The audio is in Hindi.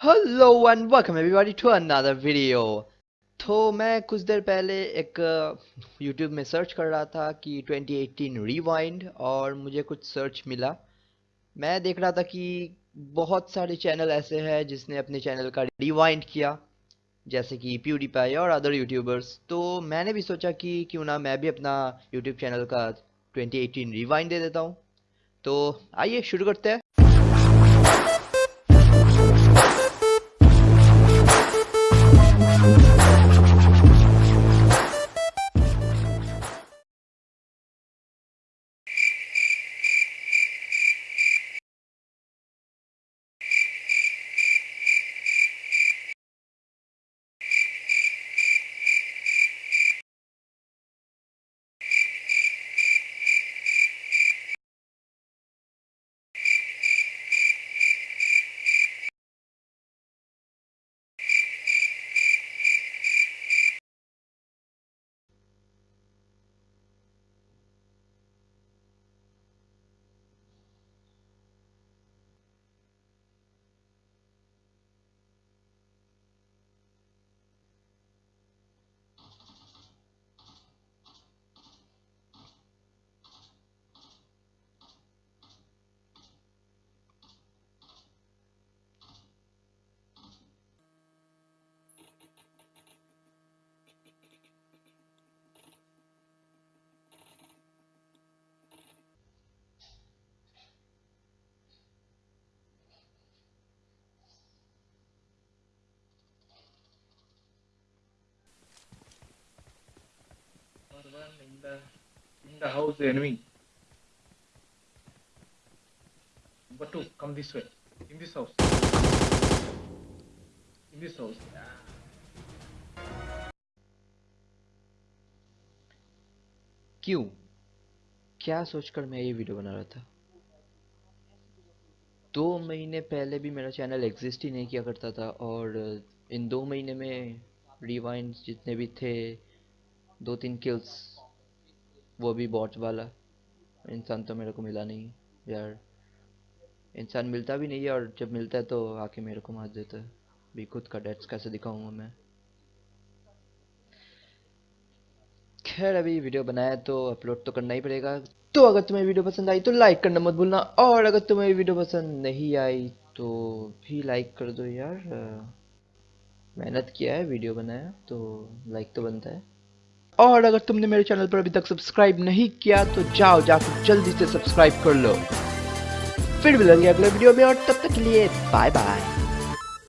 Hello and welcome everybody to another video तो मैं कुछ देर पहले एक यूट्यूब में सर्च कर रहा था कि 2018 रिवाइंड और मुझे कुछ सर्च मिला। मैं देख रहा था कि बहुत सारे चैनल ऐसे हैं जिसने अपने चैनल का रिवाइंड किया, जैसे कि प्यूडीपाई और अदर यूट्यूबर्स तो मैंने भी सोचा कि क्यों ना मैं भी अपना यूट्यूब चैनल का 2018 रिवाइंड दे देता हूँ। तो आइए शुरू करते हैं। क्यों? क्या सोचकर मैं ये वीडियो बना रहा था? दो महीने पहले भी मेरा चैनल एग्जिस्ट ही नहीं किया करता था और इन दो महीने में रिवाइंड जितने भी थे दो तीन किल्स वो भी बॉट वाला। इंसान तो मेरे को मिला नहीं यार। इंसान मिलता भी नहीं है और जब मिलता है तो आके मेरे को मार देता है। भी खुद का डेट्स कैसे दिखाऊँगा मैं? खैर, अभी वीडियो बनाया तो अपलोड तो करना ही पड़ेगा। तो अगर तुम्हें वीडियो पसंद आई तो लाइक करना मत भूलना। और अगर तुम्हें वीडियो पसंद नहीं आई तो भी लाइक कर दो यार। मेहनत किया है वीडियो बनाया तो लाइक तो बनता है। और अगर तुमने मेरे चैनल पर अभी तक सब्सक्राइब नहीं किया तो जाओ जाकर जल्दी से सब्सक्राइब कर लो। फिर मिलेंगे अगले वीडियो में, और तब तक के लिए बाय बाय